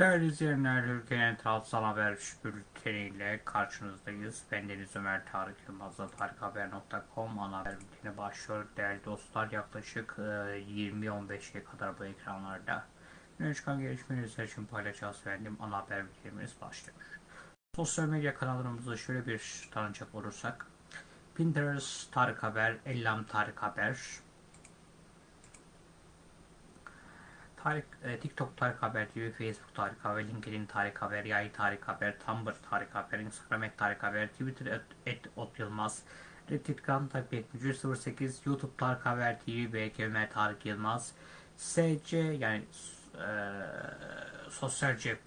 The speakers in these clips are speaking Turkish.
Değerli izleyenler, ülkenin tarafsal haber bülteniyle karşınızdayız. Ben Deniz Ömer Tarık Yılmaz'la tarikhaber.com ana haber bülteni başlıyor. Değerli dostlar, yaklaşık 20-15'e kadar bu ekranlarda öne çıkan gelişmeleri için paylaşacağız efendim. Ana haber bültenimiz başlıyor. Sosyal medya kanallarımızı şöyle bir tanıcak olursak, Pinterest Tarık Haber, Ellam Tarık Haber, Tarık, e, TikTok Tarık Haber TV, Facebook Tarık Haber, LinkedIn Tarık Haber, Yay Tarık Haber, Tumblr Tarık Haber, Instagram et Tarık Haber, Twitter et, et Ot Yılmaz, Reddit.com Tarık 7308, YouTube Tarık Haber TV, BK Ömer Tarık Yılmaz, SC yani e, Sosyal Cep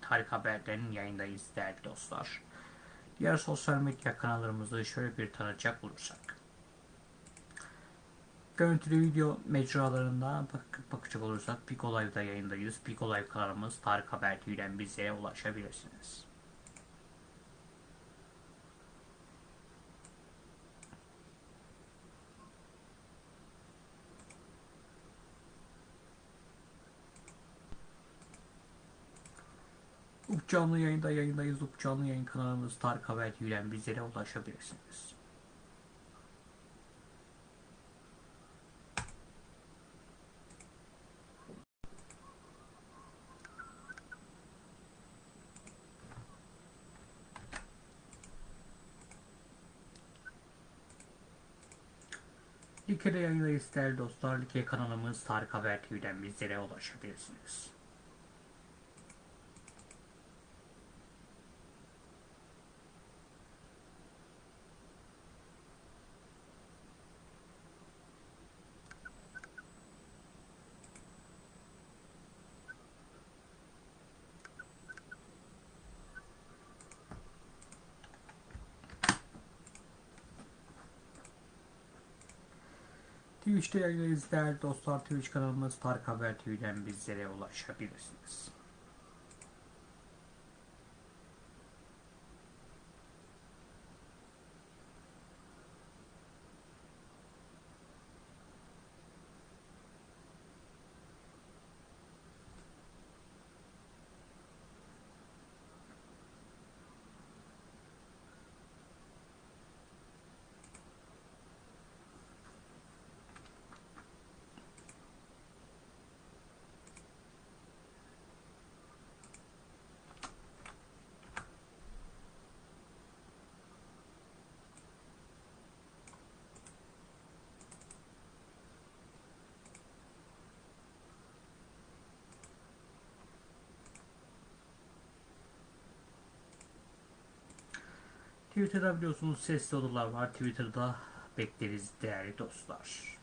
Tarık Haber'den yayındayız değerli dostlar. Diğer sosyal medya kanallarımızı şöyle bir tanıcak olursak. Görüntülü video mecralarında bak bakacak olursak Pico Live'da yayındayız. Pico Live kanalımız Tarık Haber TV'den bizlere ulaşabilirsiniz. Up canlı yayında yayındayız. Up yayın kanalımız Tarık Haber TV'den bizlere ulaşabilirsiniz. Like'de yayındayız değerli dostlar. Like kanalımız Tarık Haber TV'den bizlere ulaşabilirsiniz. Twitch'te yayındayız değerli dostlar. Twitch kanalımız Tarık Haber TV'den bizlere ulaşabilirsiniz. Twitter'da biliyorsunuz sesli odalar var. Twitter'da bekleriz değerli dostlar.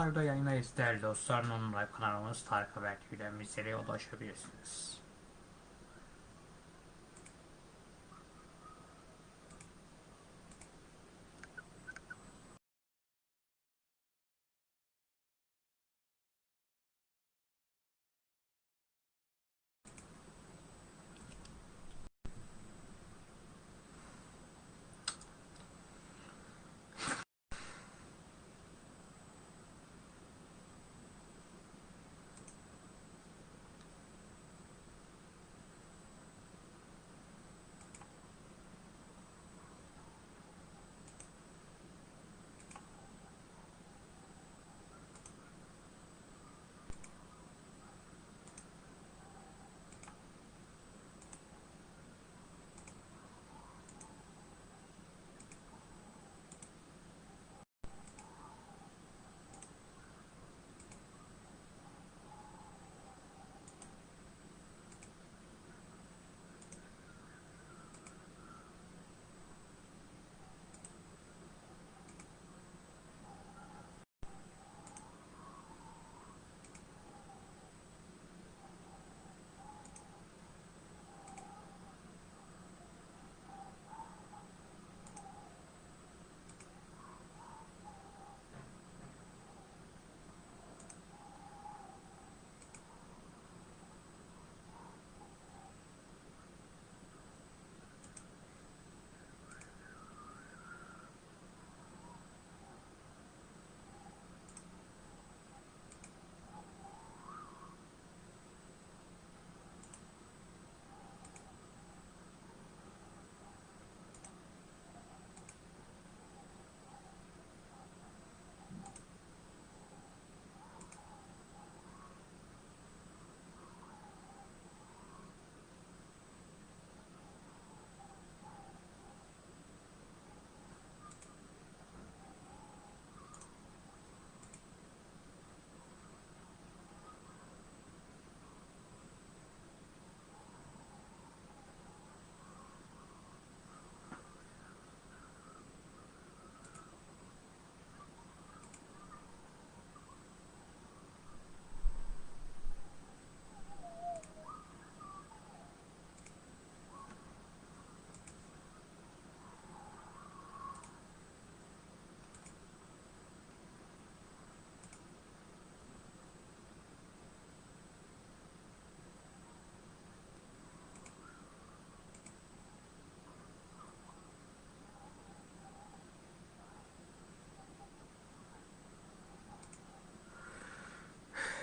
Live'da yayındayız değerli dostlar. Non kanalımız Tarık Haber TV'den bizlere ulaşabilirsiniz.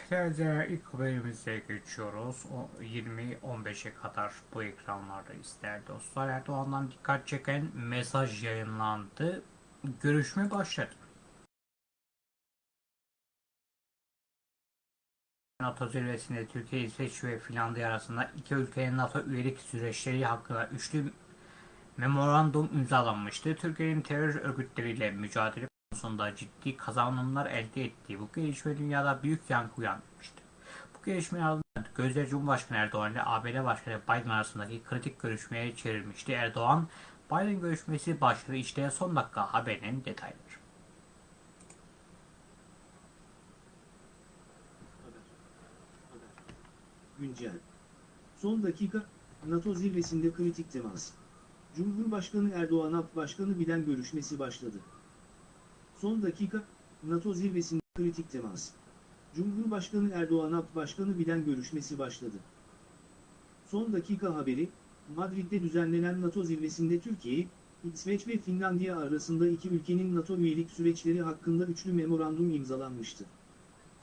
Değerli ilk haberimize geçiyoruz. O 20-15'e kadar bu ekranlardayız değerli dostlar. Erdoğan'dan dikkat çeken mesaj yayınlandı. Görüşme başladı. NATO zirvesinde Türkiye, İsveç ve Finlandiya arasında iki ülkenin NATO üyelik süreçleri hakkında üçlü memorandum imzalanmıştı. Türkiye'nin terör örgütleriyle mücadele konusunda ciddi kazanımlar elde ettiği bu gelişme dünyada büyük yankı uyandırmıştı. Bu gelişmenin ardından gözler Cumhurbaşkanı Erdoğan ile ABD Başkanı Biden arasındaki kritik görüşmeye çevrilmişti. Erdoğan, Biden görüşmesi başladı. İşte son dakika haberinin detayları. Güncel. Son dakika, NATO zirvesinde kritik temas. Cumhurbaşkanı Erdoğan AP Başkanı Biden görüşmesi başladı. Son dakika, NATO zirvesinde kritik temas. Cumhurbaşkanı Erdoğan AP Başkanı Biden görüşmesi başladı. Son dakika haberi, Madrid'de düzenlenen NATO zirvesinde Türkiye, İsveç ve Finlandiya arasında iki ülkenin NATO üyelik süreçleri hakkında üçlü memorandum imzalanmıştı.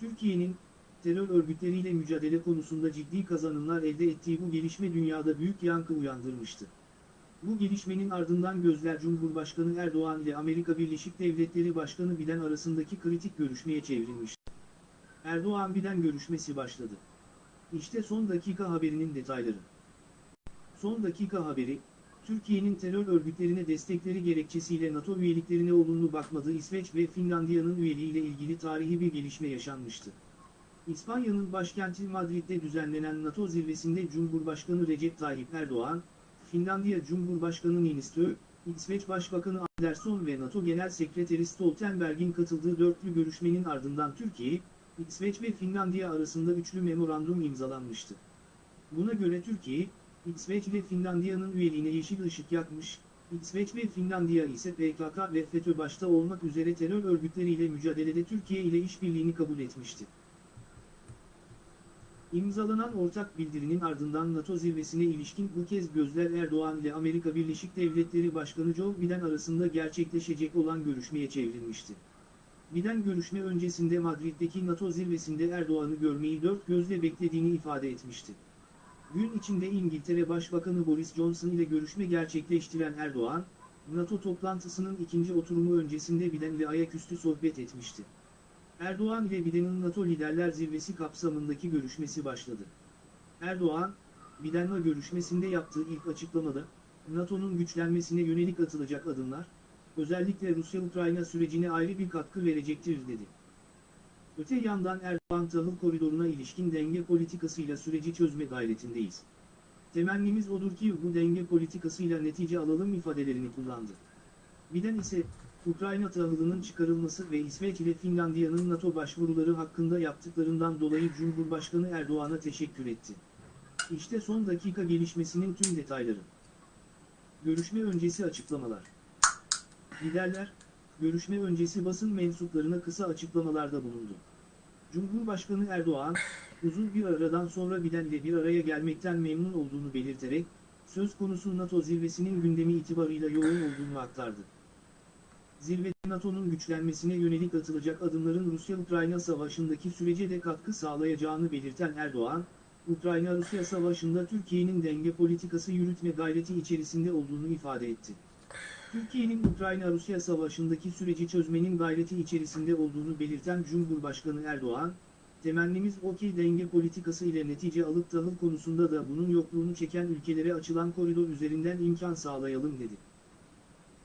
Türkiye'nin, terör örgütleriyle mücadele konusunda ciddi kazanımlar elde ettiği bu gelişme dünyada büyük yankı uyandırmıştı. Bu gelişmenin ardından gözler Cumhurbaşkanı Erdoğan ile Amerika Birleşik Devletleri Başkanı Biden arasındaki kritik görüşmeye çevrilmişti. Erdoğan-Biden görüşmesi başladı. İşte son dakika haberinin detayları. Son dakika haberi, Türkiye'nin terör örgütlerine destekleri gerekçesiyle NATO üyeliklerine olumlu bakmadığı İsveç ve Finlandiya'nın üyeliğiyle ilgili tarihi bir gelişme yaşanmıştı. İspanya'nın başkenti Madrid'de düzenlenen NATO zirvesinde Cumhurbaşkanı Recep Tayyip Erdoğan, Finlandiya Cumhurbaşkanı Niinistö, İsveç Başbakanı Andersson ve NATO Genel Sekreteri Stoltenberg'in katıldığı dörtlü görüşmenin ardından Türkiye, İsveç ve Finlandiya arasında üçlü memorandum imzalanmıştı. Buna göre Türkiye, İsveç ve Finlandiya'nın üyeliğine yeşil ışık yakmış, İsveç ve Finlandiya ise PKK ve FETÖ başta olmak üzere terör örgütleriyle mücadelede Türkiye ile işbirliğini kabul etmişti. İmzalanan ortak bildirinin ardından NATO zirvesine ilişkin bu kez gözler Erdoğan ile Amerika Birleşik Devletleri Başkanı Joe Biden arasında gerçekleşecek olan görüşmeye çevrilmişti. Biden görüşme öncesinde Madrid'deki NATO zirvesinde Erdoğan'ı görmeyi dört gözle beklediğini ifade etmişti. Gün içinde İngiltere Başbakanı Boris Johnson ile görüşme gerçekleştiren Erdoğan, NATO toplantısının ikinci oturumu öncesinde Biden ile ayaküstü sohbet etmişti. Erdoğan ile Biden'in NATO Liderler Zirvesi kapsamındaki görüşmesi başladı. Erdoğan, Biden'la görüşmesinde yaptığı ilk açıklamada, NATO'nun güçlenmesine yönelik atılacak adımlar, özellikle Rusya-Ukrayna sürecine ayrı bir katkı verecektir dedi. Öte yandan Erdoğan tahıl koridoruna ilişkin denge politikasıyla süreci çözme gayretindeyiz. Temennimiz odur ki bu denge politikasıyla netice alalım ifadelerini kullandı. Biden ise, Ukrayna tahılının çıkarılması ve İsveç ile Finlandiya'nın NATO başvuruları hakkında yaptıklarından dolayı Cumhurbaşkanı Erdoğan'a teşekkür etti. İşte son dakika gelişmesinin tüm detayları. Görüşme öncesi açıklamalar. Liderler, görüşme öncesi basın mensuplarına kısa açıklamalarda bulundu. Cumhurbaşkanı Erdoğan, uzun bir aradan sonra Biden ile bir araya gelmekten memnun olduğunu belirterek, söz konusu NATO zirvesinin gündemi itibarıyla yoğun olduğunu aktardı. Zirvede NATO'nun güçlenmesine yönelik atılacak adımların Rusya-Ukrayna savaşındaki sürece de katkı sağlayacağını belirten Erdoğan, Ukrayna-Rusya savaşında Türkiye'nin denge politikası yürütme gayreti içerisinde olduğunu ifade etti. Türkiye'nin Ukrayna-Rusya savaşındaki süreci çözmenin gayreti içerisinde olduğunu belirten Cumhurbaşkanı Erdoğan, temennimiz o ki denge politikası ile netice alıp tahıl konusunda da bunun yokluğunu çeken ülkelere açılan koridor üzerinden imkan sağlayalım dedi.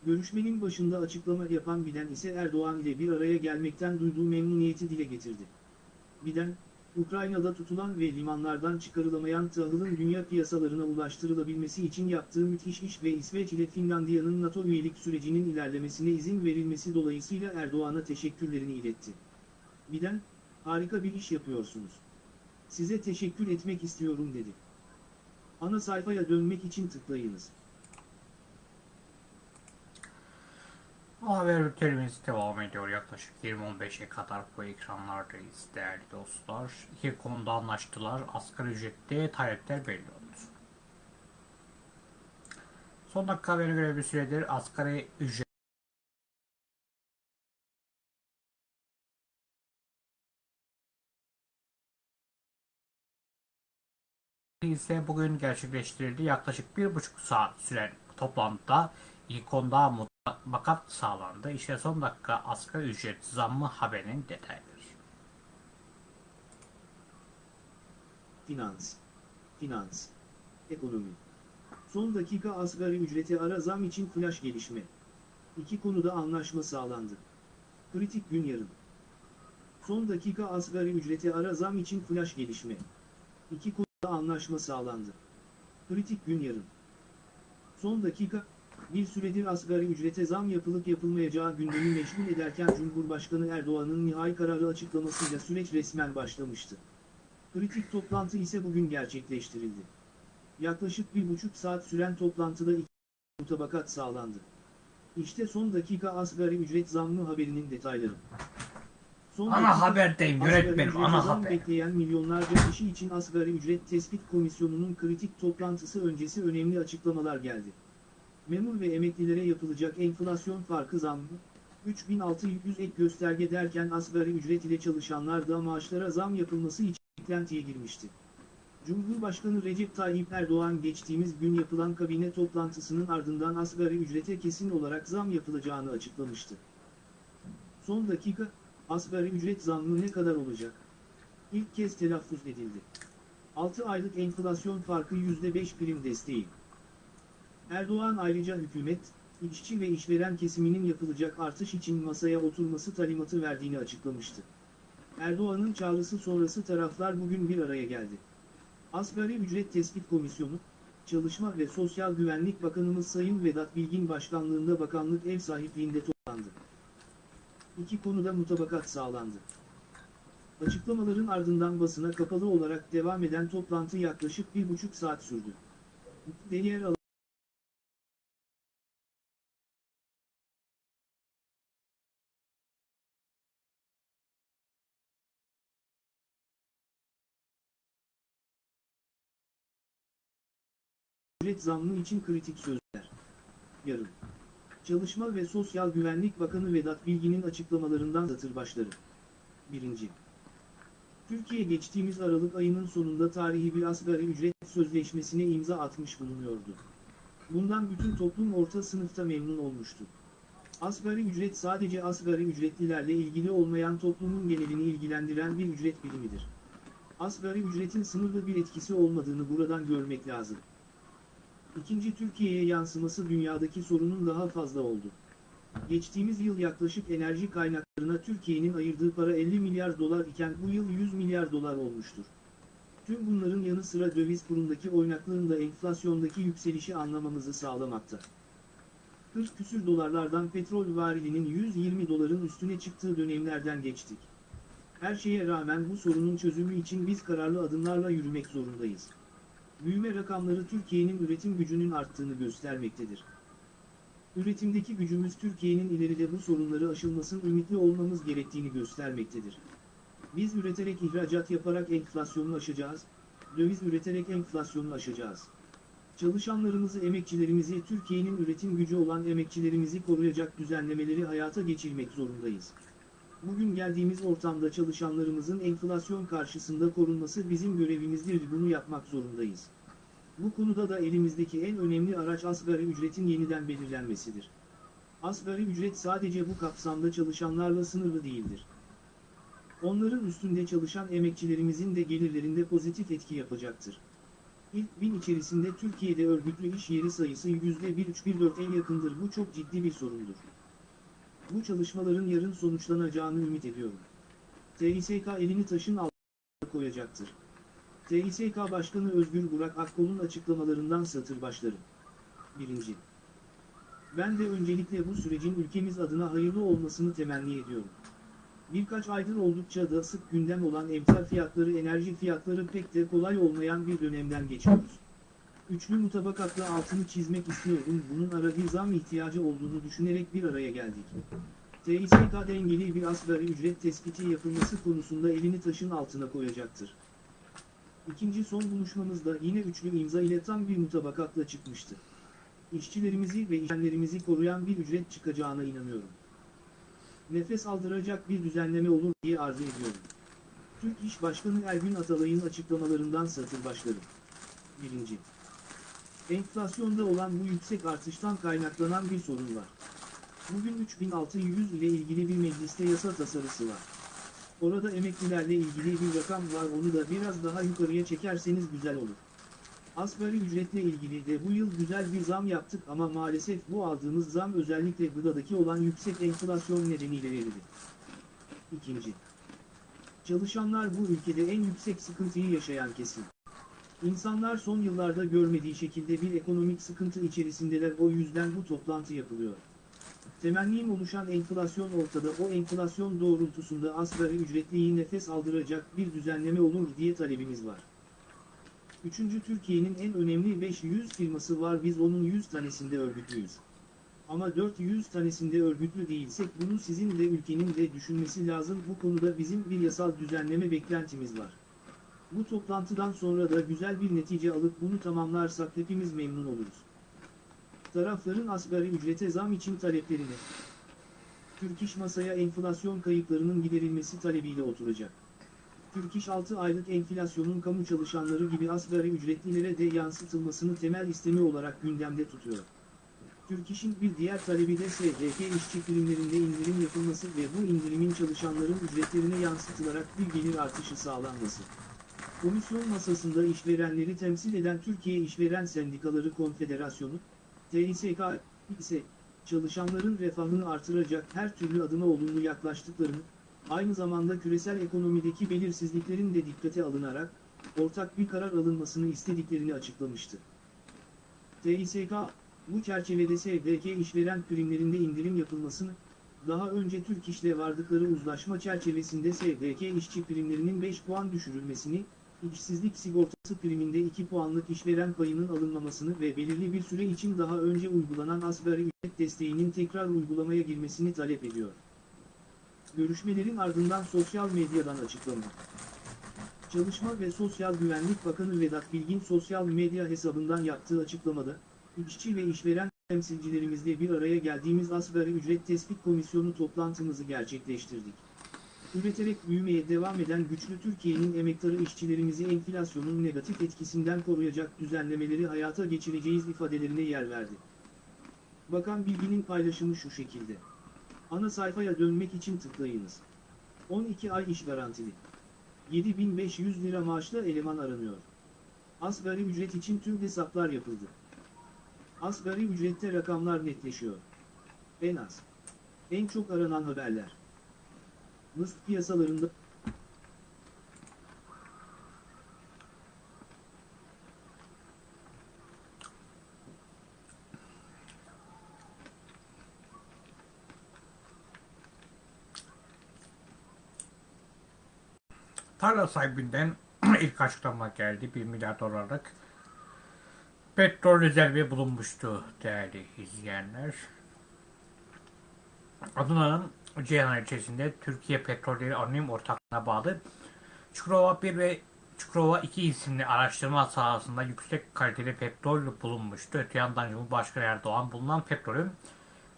Görüşmenin başında açıklama yapan Biden ise Erdoğan ile bir araya gelmekten duyduğu memnuniyeti dile getirdi. Biden, Ukrayna'da tutulan ve limanlardan çıkarılamayan tahılın dünya piyasalarına ulaştırılabilmesi için yaptığı müthiş iş ve İsveç ile Finlandiya'nın NATO üyelik sürecinin ilerlemesine izin verilmesi dolayısıyla Erdoğan'a teşekkürlerini iletti. Biden, harika bir iş yapıyorsunuz. Size teşekkür etmek istiyorum dedi. Ana sayfaya dönmek için tıklayınız. Haber bültenimiz devam ediyor. Yaklaşık 20.15'e kadar bu ekranlardayız değerli dostlar. İki konuda anlaştılar. Asgari ücrette talepler belli oldu. Son dakika haberi göre bir süredir asgari ücret ise bugün gerçekleştirildi. Yaklaşık bir buçuk saat süren toplantıda ilk konuda mutabakat sağlandı. İşte son dakika asgari ücret zammı haberinin detayları. Finans, finans, ekonomi. Son dakika asgari ücreti ara zam için flash gelişme. İki konuda anlaşma sağlandı. Kritik gün yarın. Son dakika asgari ücreti ara zam için flash gelişme. İki konuda anlaşma sağlandı. Kritik gün yarın. Son dakika, bir süredir asgari ücrete zam yapılıp yapılmayacağı gündemi meşgul ederken Cumhurbaşkanı Erdoğan'ın nihai kararı açıklamasıyla süreç resmen başlamıştı. Kritik toplantı ise bugün gerçekleştirildi. Yaklaşık bir buçuk saat süren toplantıda iki mutabakat sağlandı. İşte son dakika asgari ücret zammı haberinin detayları. Son Ana haberdeyim yönetmenim ana haber. bekleyen milyonlarca kişi için asgari ücret tespit komisyonunun kritik toplantısı öncesi önemli açıklamalar geldi. Memur ve emeklilere yapılacak enflasyon farkı zammı, 3600 ek gösterge derken asgari ücret ile çalışanlar da maaşlara zam yapılması için beklentiye girmişti. Cumhurbaşkanı Recep Tayyip Erdoğan geçtiğimiz gün yapılan kabine toplantısının ardından asgari ücrete kesin olarak zam yapılacağını açıklamıştı. Son dakika, asgari ücret zammı ne kadar olacak? İlk kez telaffuz edildi. 6 aylık enflasyon farkı %5 prim desteği. Erdoğan ayrıca hükümet, işçi ve işveren kesiminin yapılacak artış için masaya oturması talimatı verdiğini açıklamıştı. Erdoğan'ın çağrısı sonrası taraflar bugün bir araya geldi. Asgari ücret tespit komisyonu, Çalışma ve Sosyal Güvenlik Bakanımız Sayın Vedat Bilgin başkanlığında bakanlık ev sahipliğinde toplandı. İki konuda mutabakat sağlandı. Açıklamaların ardından basına kapalı olarak devam eden toplantı yaklaşık bir buçuk saat sürdü. Diğer ücret zammı için kritik sözler. Yarın. Çalışma ve Sosyal Güvenlik Bakanı Vedat Bilgin'in açıklamalarından satır başları. 1. Türkiye geçtiğimiz Aralık ayının sonunda tarihi bir asgari ücret sözleşmesine imza atmış bulunuyordu. Bundan bütün toplum orta sınıfta memnun olmuştu. Asgari ücret sadece asgari ücretlilerle ilgili olmayan toplumun genelini ilgilendiren bir ücret birimidir. Asgari ücretin sınırlı bir etkisi olmadığını buradan görmek lazım. İkinci Türkiye'ye yansıması dünyadaki sorunun daha fazla oldu. Geçtiğimiz yıl yaklaşık enerji kaynaklarına Türkiye'nin ayırdığı para 50 milyar dolar iken bu yıl 100 milyar dolar olmuştur. Tüm bunların yanı sıra döviz kurundaki oynaklığın da enflasyondaki yükselişi anlamamızı sağlamakta. 40 küsür dolarlardan petrol varilinin 120 doların üstüne çıktığı dönemlerden geçtik. Her şeye rağmen bu sorunun çözümü için biz kararlı adımlarla yürümek zorundayız. Büyüme rakamları Türkiye'nin üretim gücünün arttığını göstermektedir. Üretimdeki gücümüz Türkiye'nin ileride bu sorunları aşılmasın ümitli olmamız gerektiğini göstermektedir. Biz üreterek ihracat yaparak enflasyonu aşacağız, döviz üreterek enflasyonu aşacağız. Çalışanlarımızı, emekçilerimizi, Türkiye'nin üretim gücü olan emekçilerimizi koruyacak düzenlemeleri hayata geçirmek zorundayız. Bugün geldiğimiz ortamda çalışanlarımızın enflasyon karşısında korunması bizim görevimizdir. Bunu yapmak zorundayız. Bu konuda da elimizdeki en önemli araç asgari ücretin yeniden belirlenmesidir. Asgari ücret sadece bu kapsamda çalışanlarla sınırlı değildir. Onların üstünde çalışan emekçilerimizin de gelirlerinde pozitif etki yapacaktır. İlk bin içerisinde Türkiye'de örgütlü iş yeri sayısı %1,314'e yakındır. Bu çok ciddi bir sorundur. Bu çalışmaların yarın sonuçlanacağını ümit ediyorum. TİSK elini taşın altına koyacaktır. TİSK Başkanı Özgür Burak Akkol'un açıklamalarından satır başlarım. 1. Ben de öncelikle bu sürecin ülkemiz adına hayırlı olmasını temenni ediyorum. Birkaç aydır oldukça da sık gündem olan emsal fiyatları, enerji fiyatları pek de kolay olmayan bir dönemden geçiyoruz. Üçlü mutabakatla altını çizmek istiyorum. Bunun ara bir zam ihtiyacı olduğunu düşünerek bir araya geldik. TİSK dengeli bir asgari ücret tespiti yapılması konusunda elini taşın altına koyacaktır. İkinci son buluşmamızda yine üçlü imza ile tam bir mutabakatla çıkmıştı. İşçilerimizi ve işyenlerimizi koruyan bir ücret çıkacağına inanıyorum. Nefes aldıracak bir düzenleme olur diye arzu ediyorum. Türk İş Başkanı Ergün Atalay'ın açıklamalarından satır başlarım. 1. Enflasyonda olan bu yüksek artıştan kaynaklanan bir sorun var. Bugün 3600 ile ilgili bir mecliste yasa tasarısı var. Orada emeklilerle ilgili bir rakam var onu da biraz daha yukarıya çekerseniz güzel olur. Asgari ücretle ilgili de bu yıl güzel bir zam yaptık ama maalesef bu aldığımız zam özellikle gıdadaki olan yüksek enflasyon nedeniyle verildi. İkinci. Çalışanlar bu ülkede en yüksek sıkıntıyı yaşayan kesim. İnsanlar son yıllarda görmediği şekilde bir ekonomik sıkıntı içerisindeler o yüzden bu toplantı yapılıyor. Temennim oluşan enflasyon ortada o enflasyon doğrultusunda asgari ücretliyi nefes aldıracak bir düzenleme olur diye talebimiz var. Üçüncü Türkiye'nin en önemli 500 firması var biz onun 100 tanesinde örgütlüyüz. Ama 400 tanesinde örgütlü değilsek bunu sizin de ülkenin de düşünmesi lazım bu konuda bizim bir yasal düzenleme beklentimiz var. Bu toplantıdan sonra da güzel bir netice alıp bunu tamamlarsak hepimiz memnun oluruz. Tarafların asgari ücrete zam için taleplerini, Türk İş masaya enflasyon kayıplarının giderilmesi talebiyle oturacak. Türk İş 6 aylık enflasyonun kamu çalışanları gibi asgari ücretlilere de yansıtılmasını temel istemi olarak gündemde tutuyor. Türk İş'in bir diğer talebi de SGK işçi primlerinde indirim yapılması ve bu indirimin çalışanların ücretlerine yansıtılarak bir gelir artışı sağlanması. Komisyon masasında işverenleri temsil eden Türkiye İşveren Sendikaları Konfederasyonu, TİSK ise çalışanların refahını artıracak her türlü adıma olumlu yaklaştıklarını, aynı zamanda küresel ekonomideki belirsizliklerin de dikkate alınarak ortak bir karar alınmasını istediklerini açıklamıştı. TİSK, bu çerçevede SDK işveren primlerinde indirim yapılmasını, daha önce Türk İş'le vardıkları uzlaşma çerçevesinde SDK işçi primlerinin 5 puan düşürülmesini, işsizlik sigortası priminde 2 puanlık işveren payının alınmamasını ve belirli bir süre için daha önce uygulanan asgari ücret desteğinin tekrar uygulamaya girmesini talep ediyor. Görüşmelerin ardından sosyal medyadan açıklama. Çalışma ve Sosyal Güvenlik Bakanı Vedat Bilgin sosyal medya hesabından yaptığı açıklamada, işçi ve işveren temsilcilerimizle bir araya geldiğimiz asgari ücret tespit komisyonu toplantımızı gerçekleştirdik. Üreterek büyümeye devam eden güçlü Türkiye'nin emektarı işçilerimizi enflasyonun negatif etkisinden koruyacak düzenlemeleri hayata geçireceğiz ifadelerine yer verdi. Bakan Bilgin'in paylaşımı şu şekilde. Ana sayfaya dönmek için tıklayınız. 12 ay iş garantili. 7500 lira maaşla eleman aranıyor. Asgari ücret için tüm hesaplar yapıldı. Asgari ücrette rakamlar netleşiyor. En az. En çok aranan haberler. Mısır piyasalarında Tarla sahibinden ilk açıklama geldi. 1 milyar dolarlık petrol rezervi bulunmuştu değerli izleyenler. Adana'nın Ceyhan ilçesinde Türkiye Petrolleri Anonim Ortaklığı'na bağlı Çukurova 1 ve Çukurova 2 isimli araştırma sahasında yüksek kaliteli petrol bulunmuştu. Öte yandan Cumhurbaşkanı Erdoğan bulunan petrolün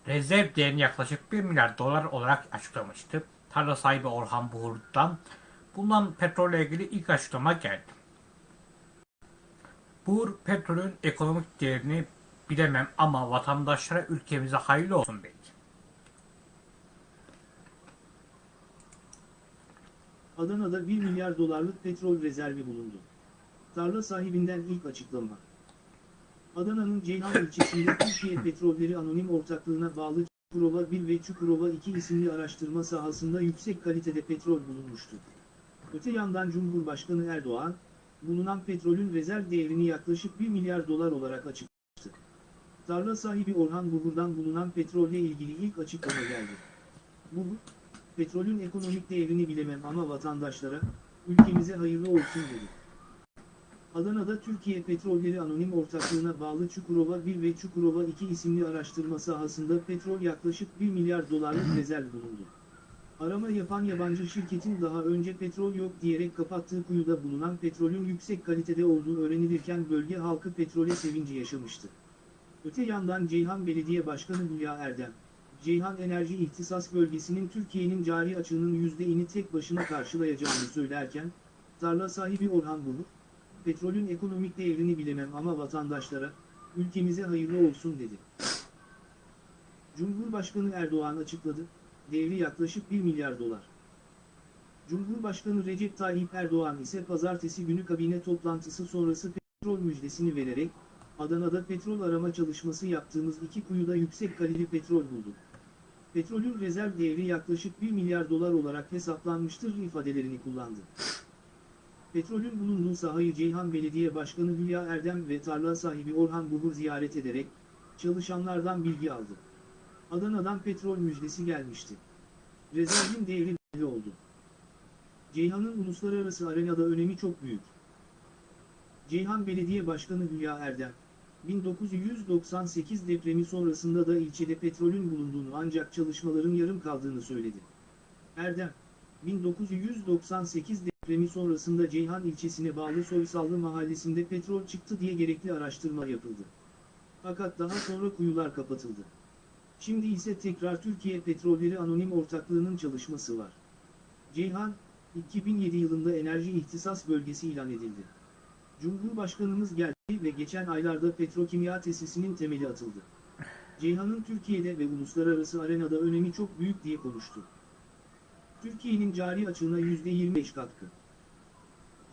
rezerv değerini yaklaşık 1 milyar dolar olarak açıklamıştı. Tarla sahibi Orhan Buhur'dan bulunan petrolle ilgili ilk açıklama geldi. Buhur petrolün ekonomik değerini bilemem ama vatandaşlara ülkemize hayırlı olsun dedi. Adana'da 1 milyar dolarlık petrol rezervi bulundu. Tarla sahibinden ilk açıklama. Adana'nın Ceyhan ilçesinde Türkiye Petrolleri Anonim Ortaklığı'na bağlı Çukurova 1 ve Çukurova 2 isimli araştırma sahasında yüksek kalitede petrol bulunmuştu. Öte yandan Cumhurbaşkanı Erdoğan, bulunan petrolün rezerv değerini yaklaşık 1 milyar dolar olarak açıklamıştı. Tarla sahibi Orhan Buhur'dan bulunan petrolle ilgili ilk açıklama geldi. Buhur, petrolün ekonomik değerini bilemem ama vatandaşlara, ülkemize hayırlı olsun dedi. Adana'da Türkiye Petrolleri Anonim Ortaklığı'na bağlı Çukurova 1 ve Çukurova 2 isimli araştırma sahasında petrol yaklaşık 1 milyar dolarlık rezerv bulundu. Arama yapan yabancı şirketin daha önce petrol yok diyerek kapattığı kuyuda bulunan petrolün yüksek kalitede olduğu öğrenilirken bölge halkı petrole sevinci yaşamıştı. Öte yandan Ceyhan Belediye Başkanı Hülya Erdem, Ceyhan Enerji İhtisas Bölgesi'nin Türkiye'nin cari açığının %'ini tek başına karşılayacağını söylerken, tarla sahibi Orhan Bulut, petrolün ekonomik değerini bilemem ama vatandaşlara, ülkemize hayırlı olsun dedi. Cumhurbaşkanı Erdoğan açıkladı, değeri yaklaşık 1 milyar dolar. Cumhurbaşkanı Recep Tayyip Erdoğan ise pazartesi günü kabine toplantısı sonrası petrol müjdesini vererek, Adana'da petrol arama çalışması yaptığımız iki kuyuda yüksek kalite petrol bulduk. Petrolün rezerv değeri yaklaşık 1 milyar dolar olarak hesaplanmıştır ifadelerini kullandı. Petrolün bulunduğu sahayı Ceyhan Belediye Başkanı Hülya Erdem ve tarla sahibi Orhan Buhur ziyaret ederek, çalışanlardan bilgi aldı. Adana'dan petrol müjdesi gelmişti. Rezervin değeri belli oldu. Ceyhan'ın uluslararası arenada önemi çok büyük. Ceyhan Belediye Başkanı Hülya Erdem, 1998 depremi sonrasında da ilçede petrolün bulunduğunu ancak çalışmaların yarım kaldığını söyledi. Erdem, 1998 depremi sonrasında Ceyhan ilçesine bağlı Soysallı mahallesinde petrol çıktı diye gerekli araştırma yapıldı. Fakat daha sonra kuyular kapatıldı. Şimdi ise tekrar Türkiye Petrolleri Anonim Ortaklığı'nın çalışması var. Ceyhan, 2007 yılında enerji ihtisas bölgesi ilan edildi. Cumhurbaşkanımız geldi ve geçen aylarda petrokimya tesisinin temeli atıldı. Ceyhan'ın Türkiye'de ve uluslararası arenada önemi çok büyük diye konuştu. Türkiye'nin cari açığına %25 katkı.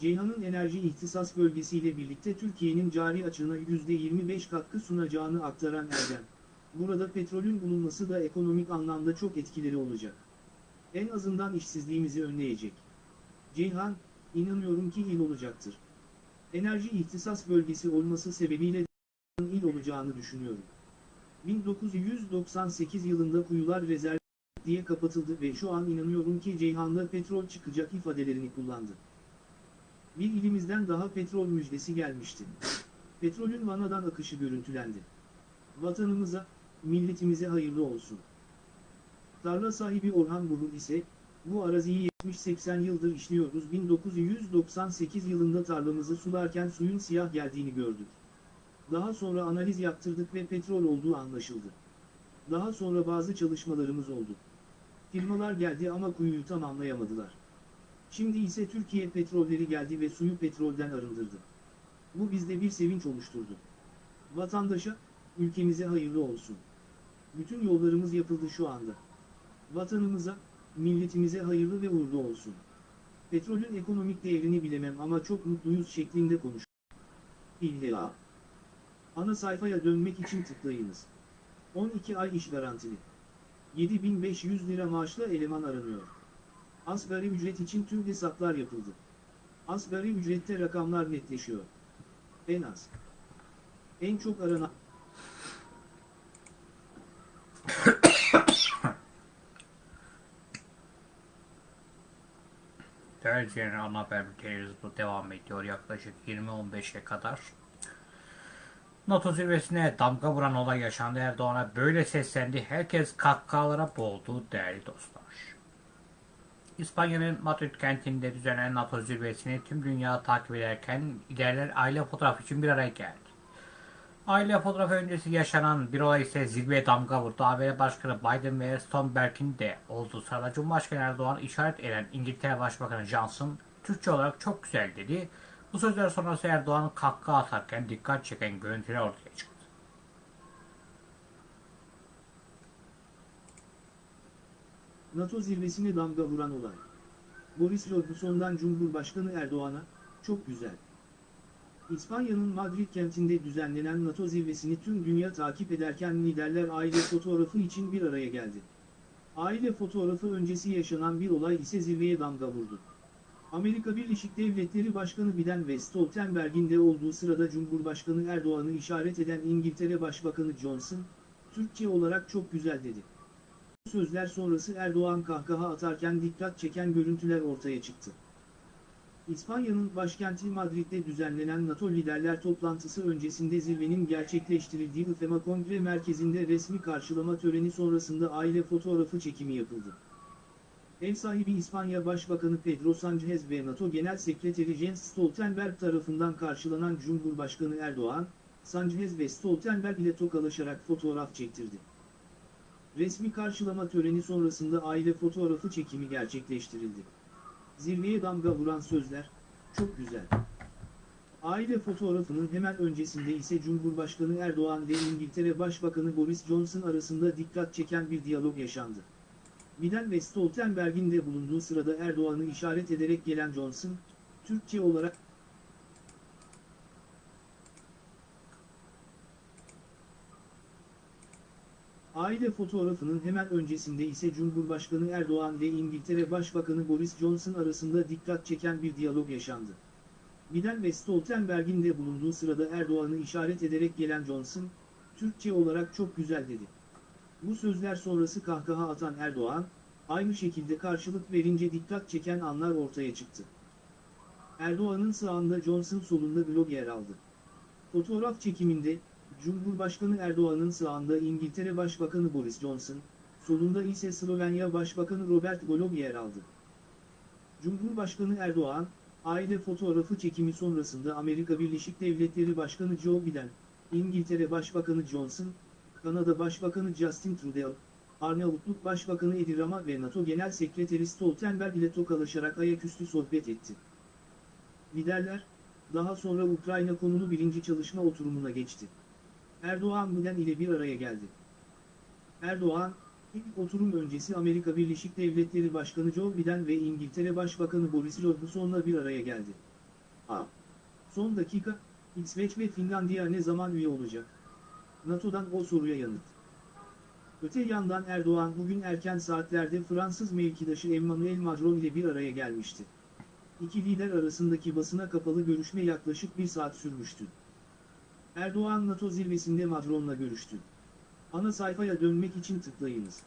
Ceyhan'ın enerji ihtisas bölgesiyle birlikte Türkiye'nin cari açığına %25 katkı sunacağını aktaran Erdem, burada petrolün bulunması da ekonomik anlamda çok etkileri olacak. En azından işsizliğimizi önleyecek. Ceyhan, inanıyorum ki il olacaktır. Enerji ihtisas bölgesi olması sebebiyle il olacağını düşünüyorum. 1998 yılında kuyular rezerv diye kapatıldı ve şu an inanıyorum ki Ceyhan'da petrol çıkacak ifadelerini kullandı. Bir ilimizden daha petrol müjdesi gelmişti. Petrolün Vana'dan akışı görüntülendi. Vatanımıza, milletimize hayırlı olsun. Tarla sahibi Orhan Burun ise, bu araziyi 70-80 yıldır işliyoruz 1998 yılında tarlamızı sularken suyun siyah geldiğini gördük. Daha sonra analiz yaptırdık ve petrol olduğu anlaşıldı. Daha sonra bazı çalışmalarımız oldu. Firmalar geldi ama kuyuyu tamamlayamadılar. Şimdi ise Türkiye petrolleri geldi ve suyu petrolden arındırdı. Bu bizde bir sevinç oluşturdu. Vatandaşa, ülkemize hayırlı olsun. Bütün yollarımız yapıldı şu anda. Vatanımıza, milletimize hayırlı ve uğurlu olsun. Petrolün ekonomik değerini bilemem ama çok mutluyuz şeklinde konuş. İlla. Ana sayfaya dönmek için tıklayınız. 12 ay iş garantili. 7500 lira maaşla eleman aranıyor. Asgari ücret için tüm hesaplar yapıldı. Asgari ücrette rakamlar netleşiyor. En az. En çok aranan... Değerli ana haber bültenimiz bu devam ediyor yaklaşık 20-15'e kadar. NATO zirvesine damga vuran olay yaşandı. Erdoğan'a böyle seslendi. Herkes kahkahalara boğuldu değerli dostlar. İspanya'nın Madrid kentinde düzenlenen NATO zirvesini tüm dünya takip ederken liderler aile fotoğrafı için bir araya geldi. Aile fotoğrafı öncesi yaşanan bir olay ise zirveye damga vurdu. ABD Başkanı Biden ve Stoltenberg'in de olduğu sırada Cumhurbaşkanı Erdoğan işaret eden İngiltere Başbakanı Johnson Türkçe olarak çok güzel dedi. Bu sözler sonrası Erdoğan kahkaha atarken dikkat çeken görüntüler ortaya çıktı. NATO zirvesine damga vuran olay. Boris Johnson'dan Cumhurbaşkanı Erdoğan'a, çok güzel. İspanya'nın Madrid kentinde düzenlenen NATO zirvesini tüm dünya takip ederken liderler aile fotoğrafı için bir araya geldi. Aile fotoğrafı öncesi yaşanan bir olay ise zirveye damga vurdu. Amerika Birleşik Devletleri Başkanı Biden ve Stoltenberg'in de olduğu sırada Cumhurbaşkanı Erdoğan'ı işaret eden İngiltere Başbakanı Johnson, Türkçe olarak çok güzel dedi. Bu sözler sonrası Erdoğan kahkaha atarken dikkat çeken görüntüler ortaya çıktı. İspanya'nın başkenti Madrid'de düzenlenen NATO liderler toplantısı öncesinde zirvenin gerçekleştirildiği IFEMA Kongre Merkezi'nde resmi karşılama töreni sonrasında aile fotoğrafı çekimi yapıldı. Ev sahibi İspanya Başbakanı Pedro Sánchez ve NATO Genel Sekreteri Jens Stoltenberg tarafından karşılanan Cumhurbaşkanı Erdoğan, Sánchez ve Stoltenberg ile tokalaşarak fotoğraf çektirdi. Resmi karşılama töreni sonrasında aile fotoğrafı çekimi gerçekleştirildi. Zirveye damga vuran sözler, çok güzel. Aile fotoğrafının hemen öncesinde ise Cumhurbaşkanı Erdoğan ve İngiltere Başbakanı Boris Johnson arasında dikkat çeken bir diyalog yaşandı. Biden ve Stoltenberg'in de bulunduğu sırada Erdoğan'ı işaret ederek gelen Johnson, Türkçe olarak Aile fotoğrafının hemen öncesinde ise Cumhurbaşkanı Erdoğan ve İngiltere Başbakanı Boris Johnson arasında dikkat çeken bir diyalog yaşandı. Biden ve Stoltenberg'in de bulunduğu sırada Erdoğan'ı işaret ederek gelen Johnson, Türkçe olarak çok güzel dedi. Bu sözler sonrası kahkaha atan Erdoğan, aynı şekilde karşılık verince dikkat çeken anlar ortaya çıktı. Erdoğan'ın sağında Johnson solunda blog yer aldı. Fotoğraf çekiminde, Cumhurbaşkanı Erdoğan'ın sağında İngiltere Başbakanı Boris Johnson, solunda ise Slovenya Başbakanı Robert Golob yer aldı. Cumhurbaşkanı Erdoğan, aile fotoğrafı çekimi sonrasında Amerika Birleşik Devletleri Başkanı Joe Biden, İngiltere Başbakanı Johnson, Kanada Başbakanı Justin Trudeau, Arnavutluk Başbakanı Edi Rama ve NATO Genel Sekreteri Stoltenberg ile tokalaşarak ayaküstü sohbet etti. Liderler, daha sonra Ukrayna konulu birinci çalışma oturumuna geçti. Erdoğan Biden ile bir araya geldi. Erdoğan, ilk oturum öncesi Amerika Birleşik Devletleri Başkanı Joe Biden ve İngiltere Başbakanı Boris Johnson'la bir araya geldi. A. Son dakika, İsveç ve Finlandiya ne zaman üye olacak? NATO'dan o soruya yanıt. Öte yandan Erdoğan bugün erken saatlerde Fransız mevkidaşı Emmanuel Macron ile bir araya gelmişti. İki lider arasındaki basına kapalı görüşme yaklaşık bir saat sürmüştü. Erdoğan NATO zirvesinde Macron'la görüştü. Ana sayfaya dönmek için tıklayınız.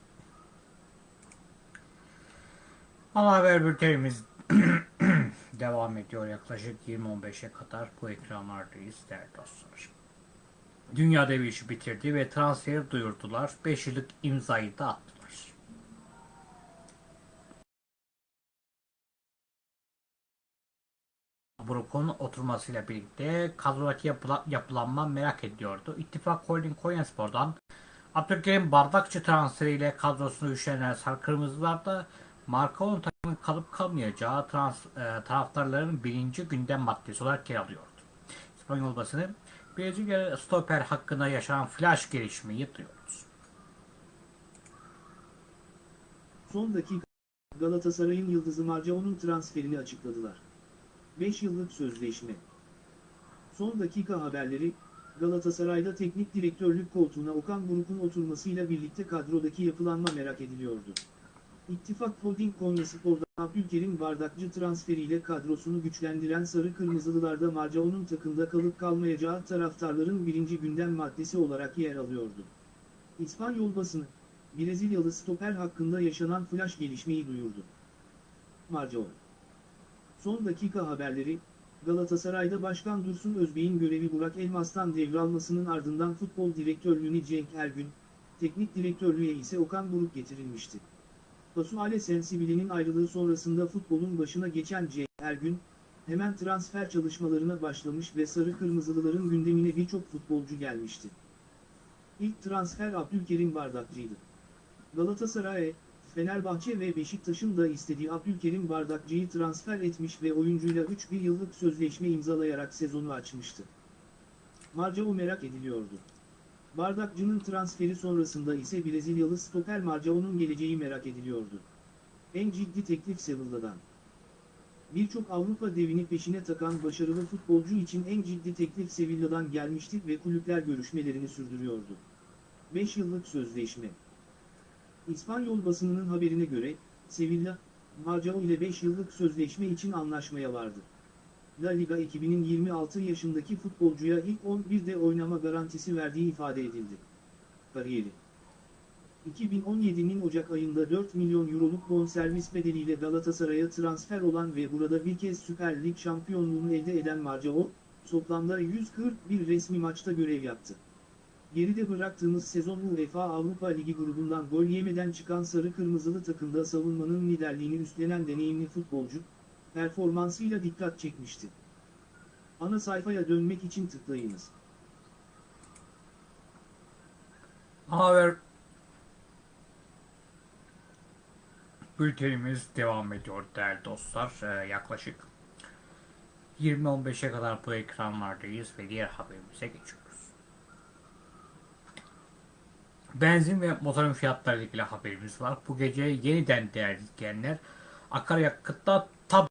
Ana haber bültenimiz devam ediyor yaklaşık 20-15'e kadar bu ekranlardayız değerli dostlar. Dünya devi işi bitirdi ve transferi duyurdular. 5 yıllık imzayı da attılar. Brook'un oturmasıyla birlikte kadrodaki yapıla, yapılanma merak ediliyordu. İttifak Holding Konyaspor'dan Abdülkerim Bardakçı transferiyle kadrosunu güçlendiren Sarı Kırmızılar da Markao'nun takımın kalıp kalmayacağı trans, e, taraftarların birinci gündem maddesi olarak yer alıyordu. İspanyol basını Brezilya stoper hakkında yaşanan flash gelişmeyi duyuyoruz. Son dakika Galatasaray'ın yıldızı Marcao'nun transferini açıkladılar. 5 yıllık sözleşme. Son dakika haberleri, Galatasaray'da teknik direktörlük koltuğuna Okan Buruk'un oturmasıyla birlikte kadrodaki yapılanma merak ediliyordu. İttifak Holding Konyaspor'da Abdülkerim Bardakçı transferiyle kadrosunu güçlendiren Sarı Kırmızılılarda Marcao'nun takımda kalıp kalmayacağı taraftarların birinci gündem maddesi olarak yer alıyordu. İspanyol basını, Brezilyalı stoper hakkında yaşanan flash gelişmeyi duyurdu. Marcao Son dakika haberleri, Galatasaray'da Başkan Dursun Özbey'in görevi Burak Elmas'tan devralmasının ardından futbol direktörlüğüne Cenk Ergün, teknik direktörlüğe ise Okan Buruk getirilmişti. Pasuale Sensibili'nin ayrılığı sonrasında futbolun başına geçen Cenk Ergün, hemen transfer çalışmalarına başlamış ve Sarı Kırmızılıların gündemine birçok futbolcu gelmişti. İlk transfer Abdülkerim Bardakçı'ydı. Galatasaray, Fenerbahçe ve Beşiktaş'ın da istediği Abdülkerim Bardakçı'yı transfer etmiş ve oyuncuyla 3 bir yıllık sözleşme imzalayarak sezonu açmıştı. Marcao merak ediliyordu. Bardakçı'nın transferi sonrasında ise Brezilyalı stoper Marcao'nun geleceği merak ediliyordu. En ciddi teklif Sevilla'dan. Birçok Avrupa devini peşine takan başarılı futbolcu için en ciddi teklif Sevilla'dan gelmişti ve kulüpler görüşmelerini sürdürüyordu. 5 yıllık sözleşme. İspanyol basınının haberine göre, Sevilla, Marcao ile 5 yıllık sözleşme için anlaşmaya vardı. La Liga ekibinin 26 yaşındaki futbolcuya ilk 11'de oynama garantisi verdiği ifade edildi. Kariyeri 2017'nin Ocak ayında 4 milyon euroluk bonservis bedeliyle Galatasaray'a transfer olan ve burada bir kez Süper Lig şampiyonluğunu elde eden Marcao, toplamda 141 resmi maçta görev yaptı. Geride bıraktığımız sezon UEFA Avrupa Ligi grubundan gol yemeden çıkan sarı kırmızılı takımda savunmanın liderliğini üstlenen deneyimli futbolcu, performansıyla dikkat çekmişti. Ana sayfaya dönmek için tıklayınız. Haber bültenimiz devam ediyor değerli dostlar. Ee, yaklaşık 20-15'e kadar bu ekranlardayız ve diğer haberimize geçiyoruz. Benzin ve motorun fiyatları ilgili haberimiz var. Bu gece yeniden değerli izleyenler akaryakıtta tab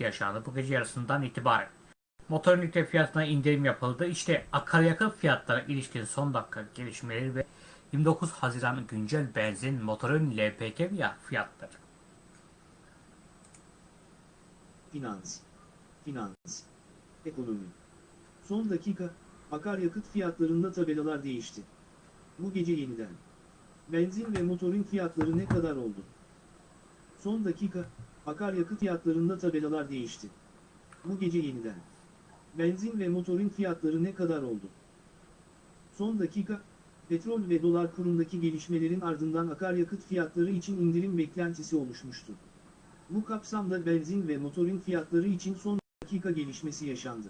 yaşandı. Bu gece yarısından itibaren. Motor litre fiyatına indirim yapıldı. İşte akaryakıt fiyatlara ilişkin son dakika gelişmeleri ve 29 Haziran güncel benzin motorun LPG fiyatları. Finans, finans, ekonomi. Son dakika, akaryakıt fiyatlarında tabelalar değişti. Bu gece yeniden. Benzin ve motorun fiyatları ne kadar oldu? Son dakika, akaryakıt fiyatlarında tabelalar değişti. Bu gece yeniden. Benzin ve motorun fiyatları ne kadar oldu? Son dakika, petrol ve dolar kurundaki gelişmelerin ardından akaryakıt fiyatları için indirim beklentisi oluşmuştu. Bu kapsamda benzin ve motorun fiyatları için son dakika gelişmesi yaşandı.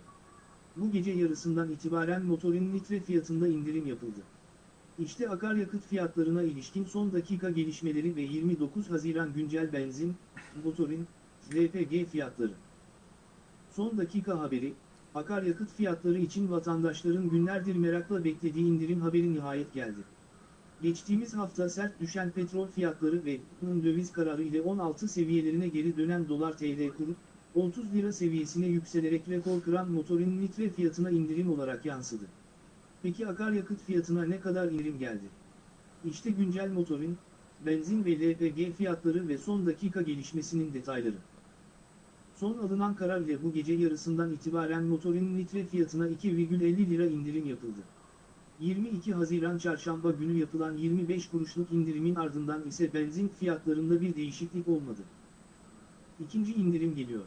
Bu gece yarısından itibaren motorun litre fiyatında indirim yapıldı. İşte akaryakıt fiyatlarına ilişkin son dakika gelişmeleri ve 29 Haziran güncel benzin, motorin, LPG fiyatları. Son dakika haberi, akaryakıt fiyatları için vatandaşların günlerdir merakla beklediği indirim haberi nihayet geldi. Geçtiğimiz hafta sert düşen petrol fiyatları ve döviz kararı ile 16 seviyelerine geri dönen dolar TL kuru, 30 lira seviyesine yükselerek rekor kıran motorin litre fiyatına indirim olarak yansıdı. Peki akaryakıt fiyatına ne kadar indirim geldi? İşte güncel motorin, benzin ve LPG fiyatları ve son dakika gelişmesinin detayları. Son alınan karar ile bu gece yarısından itibaren motorinin litre fiyatına 2,50 lira indirim yapıldı. 22 Haziran Çarşamba günü yapılan 25 kuruşluk indirimin ardından ise benzin fiyatlarında bir değişiklik olmadı. İkinci indirim geliyor.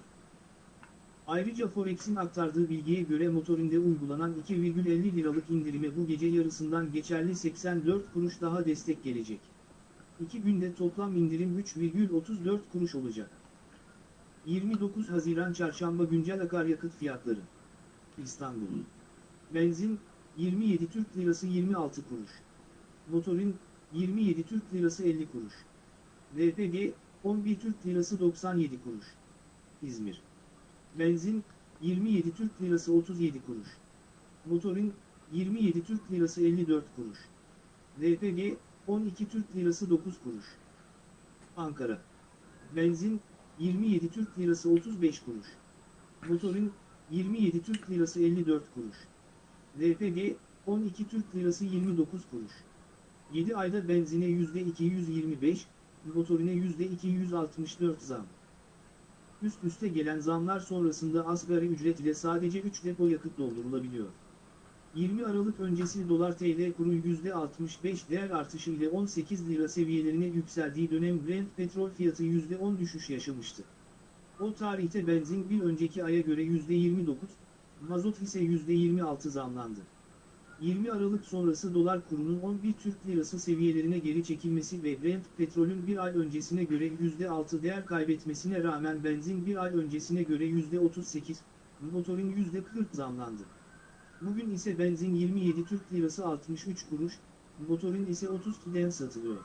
Ayrıca Forex'in aktardığı bilgiye göre motorinde uygulanan 2,50 liralık indirime bu gece yarısından geçerli 84 kuruş daha destek gelecek. İki günde toplam indirim 3,34 kuruş olacak. 29 Haziran Çarşamba güncel akaryakıt fiyatları. İstanbul. Benzin 27 Türk Lirası 26 kuruş. Motorin 27 Türk Lirası 50 kuruş. LPG 11 Türk Lirası 97 kuruş. İzmir. Benzin 27 Türk Lirası 37 kuruş. Motorin 27 Türk Lirası 54 kuruş. LPG 12 Türk Lirası 9 kuruş. Ankara. Benzin 27 Türk Lirası 35 kuruş. Motorin 27 Türk Lirası 54 kuruş. LPG 12 Türk Lirası 29 kuruş. 7 ayda benzine %225, motorine %264 zam. Üst üste gelen zamlar sonrasında asgari ücret ile sadece 3 depo yakıt doldurulabiliyor. 20 Aralık öncesi dolar TL kuru %65 değer artışı ile 18 lira seviyelerine yükseldiği dönem Brent petrol fiyatı %10 düşüş yaşamıştı. O tarihte benzin bir önceki aya göre %29, mazot ise %26 zamlandı. 20 Aralık sonrası dolar kurunun 11 Türk Lirası seviyelerine geri çekilmesi ve Brent petrolün bir ay öncesine göre %6 değer kaybetmesine rağmen benzin bir ay öncesine göre %38, motorin %40 zamlandı. Bugün ise benzin 27 Türk Lirası 63 kuruş, motorin ise 30 TL'den satılıyor.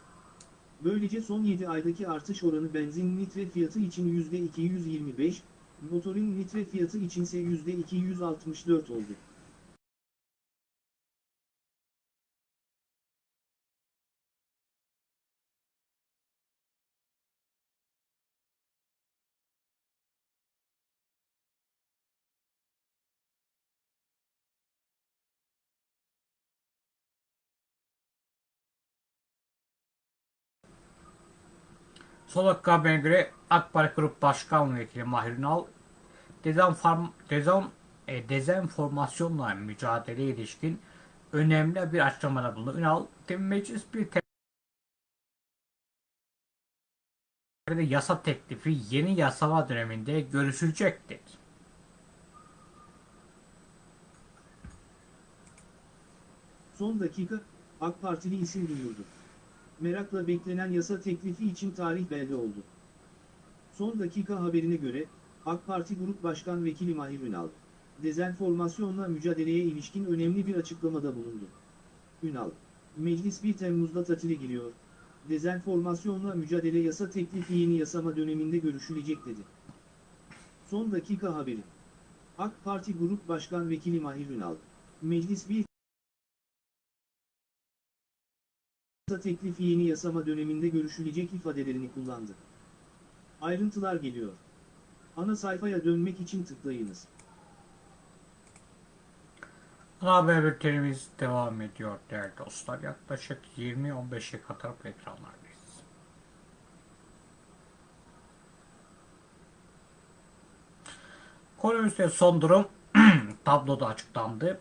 Böylece son 7 aydaki artış oranı benzin litre fiyatı için %225, motorin litre fiyatı içinse %264 oldu. Son dakika göre AK Parti Grup Başkan Vekili Mahir Ünal, dezenform, dezon, e, dezenformasyonla mücadeleye ilişkin önemli bir açıklamada bulundu. Ünal, meclis bir te- yasa teklifi yeni yasama döneminde görüşülecektir. Son dakika, AK Partili isim duyurdu. Merakla beklenen yasa teklifi için tarih belli oldu. Son dakika haberine göre, AK Parti Grup Başkan Vekili Mahir Ünal, dezenformasyonla mücadeleye ilişkin önemli bir açıklamada bulundu. Ünal, meclis 1 Temmuz'da tatile giriyor, dezenformasyonla mücadele yasa teklifi yeni yasama döneminde görüşülecek dedi. Son dakika haberi. AK Parti Grup Başkan Vekili Mahir Ünal, meclis 1 yasa teklifi yeni yasama döneminde görüşülecek ifadelerini kullandı. Ayrıntılar geliyor. Ana sayfaya dönmek için tıklayınız. Ana haber bültenimiz devam ediyor değerli dostlar. Yaklaşık 20-15'e kadar bu ekranlardayız. Koloniste son durum tabloda açıklandı.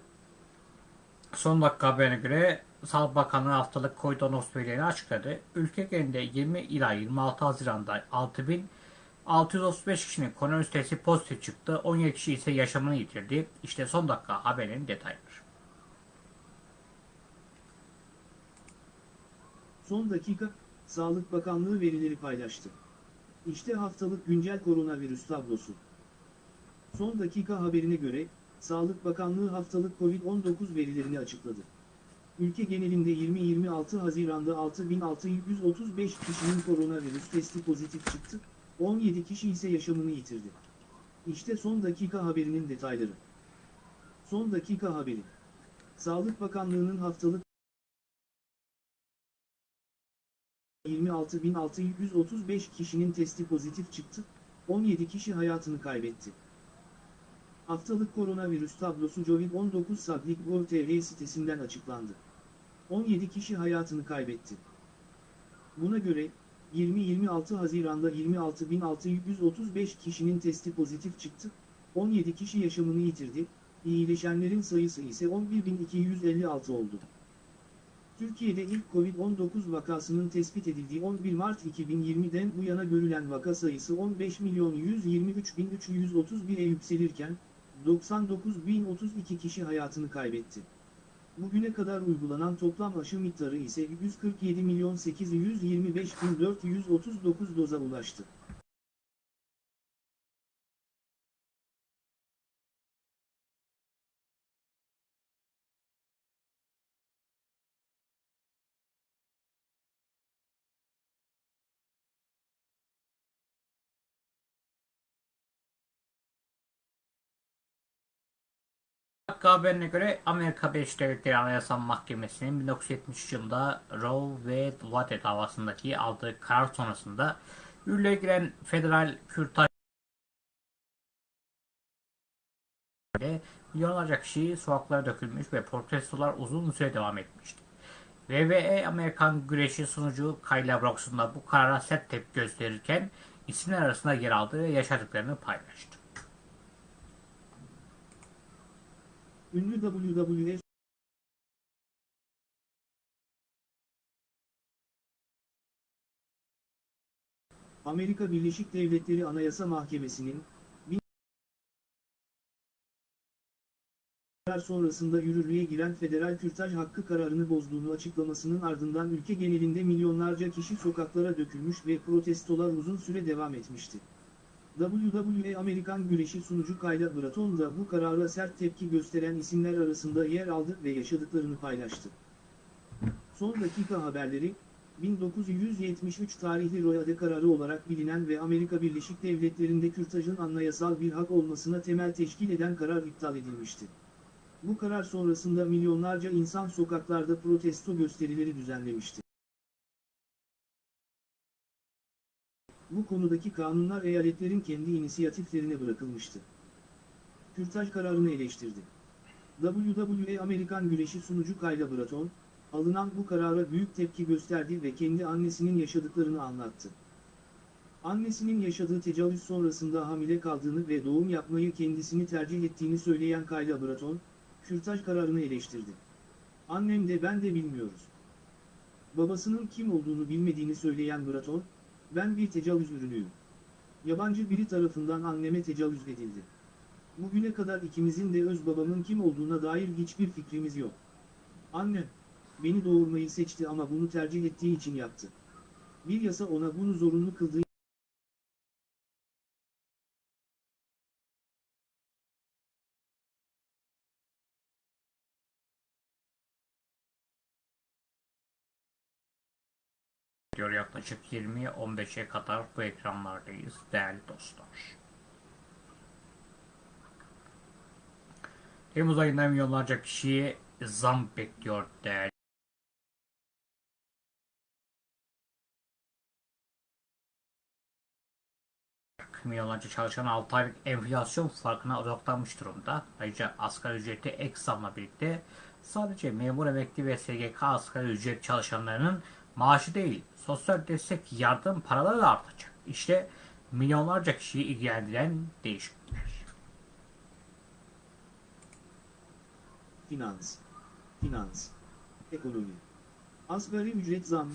Son dakika haberine göre Sağlık Bakanlığı haftalık Koydonos verilerini açıkladı. Ülke genelinde 20 ila 26 Haziran'da 6635 kişinin koronavirüs testi pozitif çıktı. 17 kişi ise yaşamını yitirdi. İşte son dakika haberin detayları. Son dakika, Sağlık Bakanlığı verileri paylaştı. İşte haftalık güncel koronavirüs tablosu. Son dakika haberine göre, Sağlık Bakanlığı haftalık COVID-19 verilerini açıkladı. Ülke genelinde 20-26 Haziran'da 6635 kişinin koronavirüs testi pozitif çıktı, 17 kişi ise yaşamını yitirdi. İşte son dakika haberinin detayları. Son dakika haberi. Sağlık Bakanlığı'nın haftalık 26.635 kişinin testi pozitif çıktı, 17 kişi hayatını kaybetti. Haftalık koronavirüs tablosu Covid-19 Sablik Gov.tr sitesinden açıklandı. 17 kişi hayatını kaybetti. Buna göre, 20-26 Haziran'da 26.635 kişinin testi pozitif çıktı, 17 kişi yaşamını yitirdi, iyileşenlerin sayısı ise 11.256 oldu. Türkiye'de ilk Covid-19 vakasının tespit edildiği 11 Mart 2020'den bu yana görülen vaka sayısı 15.123.331'e yükselirken, 99.032 kişi hayatını kaybetti. Bugüne kadar uygulanan toplam aşı miktarı ise 147.825.439 doza ulaştı. Dakika haberine göre Amerika Birleşik Devletleri Anayasa Mahkemesi'nin 1973 yılında Roe ve Wade davasındaki aldığı karar sonrasında yürürlüğe giren federal kürtaj milyonlarca kişi sokaklara dökülmüş ve protestolar uzun süre devam etmişti. WWE Amerikan güreşi sunucu Kayla Brooks'un da bu karara sert tepki gösterirken isimler arasında yer aldığı ve yaşadıklarını paylaştı. Ünlü WWE Amerika Birleşik Devletleri Anayasa Mahkemesi'nin karar sonrasında yürürlüğe giren federal kürtaj hakkı kararını bozduğunu açıklamasının ardından ülke genelinde milyonlarca kişi sokaklara dökülmüş ve protestolar uzun süre devam etmişti. WWE Amerikan güreşi sunucu Kayla Bratton da bu karara sert tepki gösteren isimler arasında yer aldı ve yaşadıklarını paylaştı. Son dakika haberleri, 1973 tarihli Royade kararı olarak bilinen ve Amerika Birleşik Devletleri'nde kürtajın anayasal bir hak olmasına temel teşkil eden karar iptal edilmişti. Bu karar sonrasında milyonlarca insan sokaklarda protesto gösterileri düzenlemişti. Bu konudaki kanunlar eyaletlerin kendi inisiyatiflerine bırakılmıştı. Kürtaj kararını eleştirdi. WWE Amerikan güreşi sunucu Kayla Bratton, alınan bu karara büyük tepki gösterdi ve kendi annesinin yaşadıklarını anlattı. Annesinin yaşadığı tecavüz sonrasında hamile kaldığını ve doğum yapmayı kendisini tercih ettiğini söyleyen Kayla Bratton, kürtaj kararını eleştirdi. Annem de ben de bilmiyoruz. Babasının kim olduğunu bilmediğini söyleyen Bratton, ben bir tecavüz ürünüyüm. Yabancı biri tarafından anneme tecavüz edildi. Bugüne kadar ikimizin de öz babamın kim olduğuna dair hiçbir fikrimiz yok. Annem, beni doğurmayı seçti ama bunu tercih ettiği için yaptı. Bir yasa ona bunu zorunlu kıldığı diyor yaklaşık 20-15'e kadar bu ekranlardayız değerli dostlar. Temmuz ayında milyonlarca kişiye zam bekliyor değerli. Milyonlarca çalışan 6 aylık enflasyon farkına odaklanmış durumda. Ayrıca asgari ücreti ek zamla birlikte sadece memur emekli ve SGK asgari ücret çalışanlarının maaşı değil, sosyal destek yardım paraları da artacak. İşte milyonlarca kişiyi ilgilendiren değişiklikler. Finans, finans, ekonomi. Asgari ücret zammı,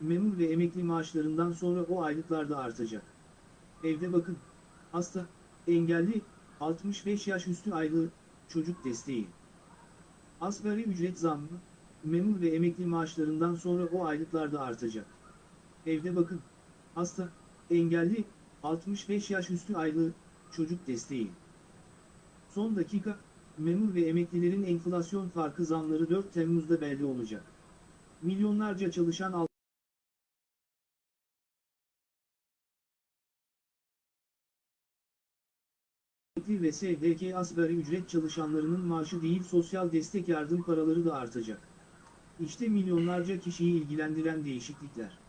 memur ve emekli maaşlarından sonra o aylıklar da artacak. Evde bakın, hasta, engelli, 65 yaş üstü aylığı, çocuk desteği. Asgari ücret zammı, memur ve emekli maaşlarından sonra o aylıklar da artacak. Evde bakın, hasta, engelli, 65 yaş üstü aylığı, çocuk desteği. Son dakika, memur ve emeklilerin enflasyon farkı zamları 4 Temmuz'da belli olacak. Milyonlarca çalışan al Emekli ve SGK asgari ücret çalışanlarının maaşı değil sosyal destek yardım paraları da artacak. İşte milyonlarca kişiyi ilgilendiren değişiklikler.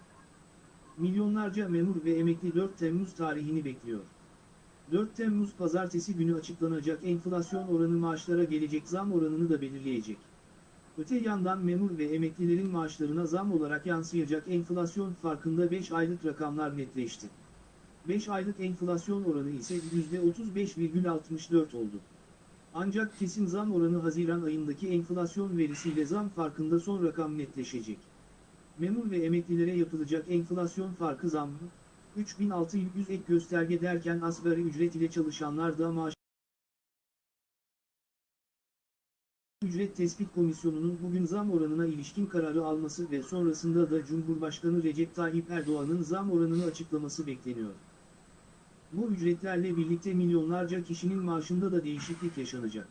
Milyonlarca memur ve emekli 4 Temmuz tarihini bekliyor. 4 Temmuz pazartesi günü açıklanacak enflasyon oranı maaşlara gelecek zam oranını da belirleyecek. Öte yandan memur ve emeklilerin maaşlarına zam olarak yansıyacak enflasyon farkında 5 aylık rakamlar netleşti. 5 aylık enflasyon oranı ise %35,64 oldu. Ancak kesin zam oranı Haziran ayındaki enflasyon verisiyle zam farkında son rakam netleşecek. Memur ve emeklilere yapılacak enflasyon farkı zammı, 3600 ek gösterge derken asgari ücret ile çalışanlar da maaş Ücret Tespit Komisyonu'nun bugün zam oranına ilişkin kararı alması ve sonrasında da Cumhurbaşkanı Recep Tayyip Erdoğan'ın zam oranını açıklaması bekleniyor. Bu ücretlerle birlikte milyonlarca kişinin maaşında da değişiklik yaşanacak.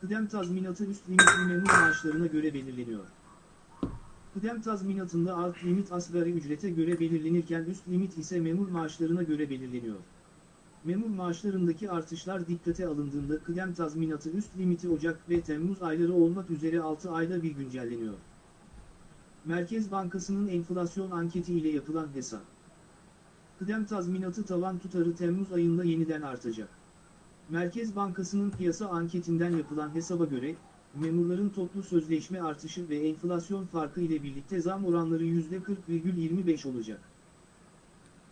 Kıdem tazminatı üst limitli memur maaşlarına göre belirleniyor. Kıdem tazminatında alt limit asgari ücrete göre belirlenirken üst limit ise memur maaşlarına göre belirleniyor. Memur maaşlarındaki artışlar dikkate alındığında kıdem tazminatı üst limiti Ocak ve Temmuz ayları olmak üzere 6 ayda bir güncelleniyor. Merkez Bankası'nın enflasyon anketi ile yapılan hesap. Kıdem tazminatı tavan tutarı Temmuz ayında yeniden artacak. Merkez Bankası'nın piyasa anketinden yapılan hesaba göre, memurların toplu sözleşme artışı ve enflasyon farkı ile birlikte zam oranları %40,25 olacak.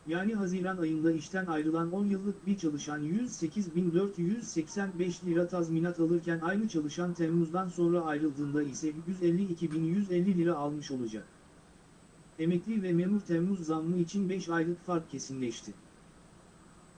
Yani Haziran ayında işten ayrılan 10 yıllık bir çalışan 108.485 lira tazminat alırken aynı çalışan Temmuz'dan sonra ayrıldığında ise 152.150 lira almış olacak. Emekli ve memur Temmuz zammı için 5 aylık fark kesinleşti.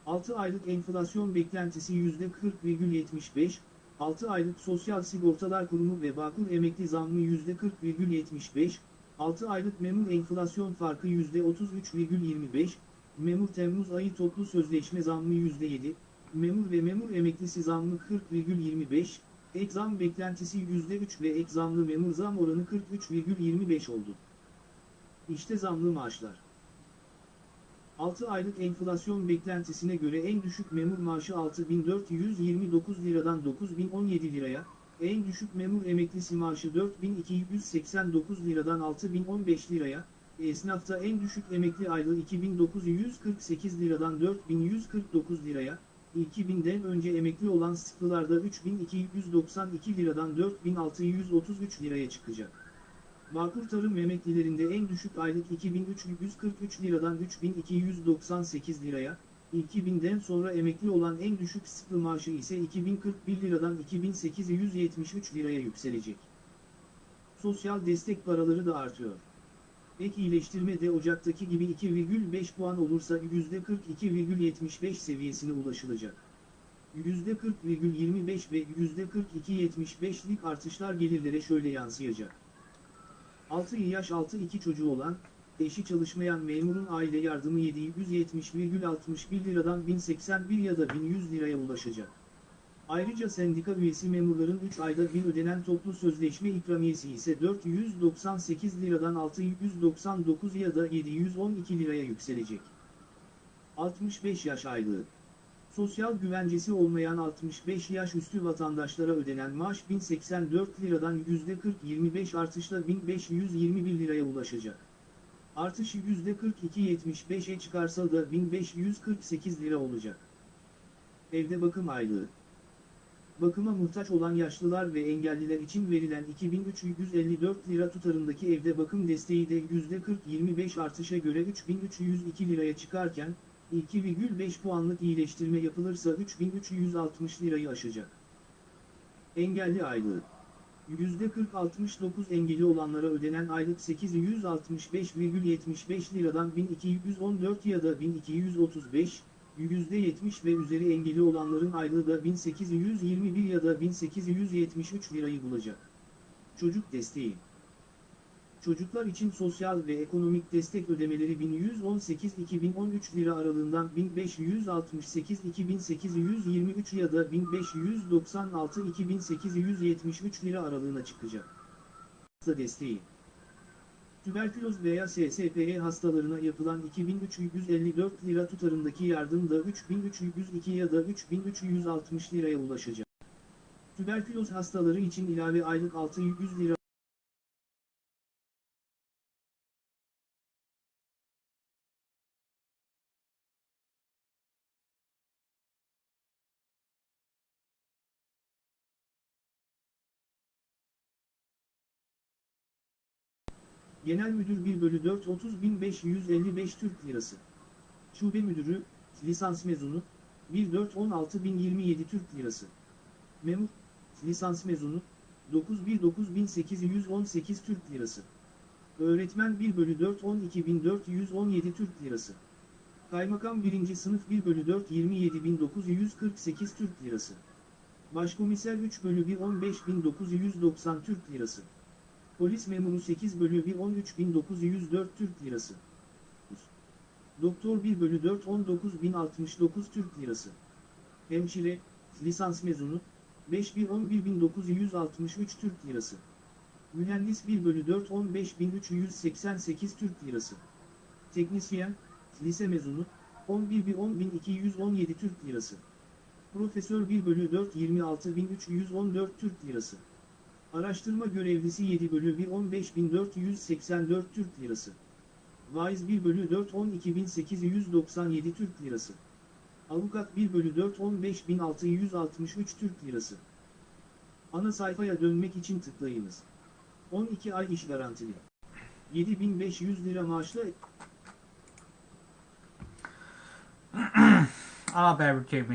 6 aylık enflasyon beklentisi %40,75, 6 aylık Sosyal Sigortalar Kurumu ve Bağkur emekli zammı %40,75, 6 aylık memur enflasyon farkı %33,25, memur Temmuz ayı toplu sözleşme zammı %7, memur ve memur emeklisi zammı 40,25, ek zam beklentisi %3 ve ek zamlı memur zam oranı 43,25 oldu. İşte zamlı maaşlar. 6 aylık enflasyon beklentisine göre en düşük memur maaşı 6429 liradan 9017 liraya, en düşük memur emeklisi maaşı 4289 liradan 6015 liraya, esnafta en düşük emekli aylığı 2948 liradan 4149 liraya, 2000'den önce emekli olan sıklılarda 3292 liradan 4633 liraya çıkacak. Bağkur tarım emeklilerinde en düşük aylık 2343 liradan 3298 liraya, 2000'den sonra emekli olan en düşük sıklı maaşı ise 2041 liradan 2873 liraya yükselecek. Sosyal destek paraları da artıyor. Ek iyileştirme de Ocak'taki gibi 2,5 puan olursa %42,75 seviyesine ulaşılacak. %40,25 ve %42,75'lik artışlar gelirlere şöyle yansıyacak. 6 yaş altı 2 çocuğu olan, eşi çalışmayan memurun aile yardımı 770,61 liradan 1081 ya da 1100 liraya ulaşacak. Ayrıca sendika üyesi memurların 3 ayda bir ödenen toplu sözleşme ikramiyesi ise 498 liradan 699 ya da 712 liraya yükselecek. 65 yaş aylığı Sosyal güvencesi olmayan 65 yaş üstü vatandaşlara ödenen maaş 1084 liradan %40-25 artışla 1521 liraya ulaşacak. Artış %42-75'e çıkarsa da 1548 lira olacak. Evde bakım aylığı Bakıma muhtaç olan yaşlılar ve engelliler için verilen 2354 lira tutarındaki evde bakım desteği de %40-25 artışa göre 3302 liraya çıkarken, 2,5 puanlık iyileştirme yapılırsa 3360 lirayı aşacak. Engelli aylığı %40-69 engeli olanlara ödenen aylık 865,75 liradan 1214 ya da 1235, %70 ve üzeri engeli olanların aylığı da 1821 ya da 1873 lirayı bulacak. Çocuk desteği Çocuklar için sosyal ve ekonomik destek ödemeleri 1118-2013 lira aralığından 1568-2823 ya da 1596-2873 lira aralığına çıkacak. Hasta desteği Tüberküloz veya SSPE hastalarına yapılan 2354 lira tutarındaki yardım da 3302 ya da 3360 liraya ulaşacak. Tüberküloz hastaları için ilave aylık 600 lira Genel Müdür 1 bölü 4 30.555 Türk Lirası. Şube Müdürü, lisans mezunu, 1 4 16.027 Türk Lirası. Memur, lisans mezunu, 9 1 9818 Türk Lirası. Öğretmen 1 bölü 4 12417 Türk Lirası. Kaymakam 1. sınıf 1 bölü 4 27948 Türk Lirası. Başkomiser 3 bölü 1 15990 Türk Lirası. Polis memuru 8 bölü 1 13904 Türk Lirası. Doktor 1 bölü 4 19069 Türk Lirası. Hemşire, lisans mezunu, 5 1 11963 Türk Lirası. Mühendis 1 bölü 4 15388 Türk Lirası. Teknisyen, lise mezunu, 11 1 10217 Türk Lirası. Profesör 1 bölü 4 26314 Türk Lirası. Araştırma görevlisi 7 bölü 1 15484 Türk Lirası. Vaiz 1 bölü 4 12897 Türk Lirası. Avukat 1 bölü 4 15663 Türk Lirası. Ana sayfaya dönmek için tıklayınız. 12 ay iş garantili. 7500 lira maaşla A Haber bültenimiz